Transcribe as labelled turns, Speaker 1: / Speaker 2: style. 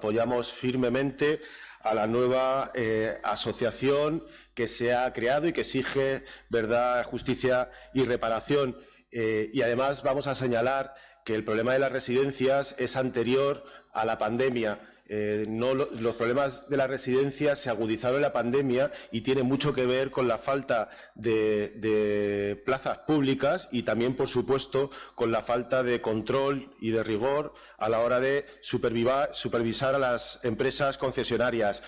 Speaker 1: Apoyamos firmemente a la nueva eh, asociación que se ha creado y que exige verdad, justicia y reparación. Eh, y además vamos a señalar que el problema de las residencias es anterior a la pandemia. Eh, los problemas de las residencias se agudizaron en la pandemia y tiene mucho que ver con la falta de, plazas públicas y también, por supuesto, con la falta de control y de rigor a la hora de supervisar a las empresas concesionarias.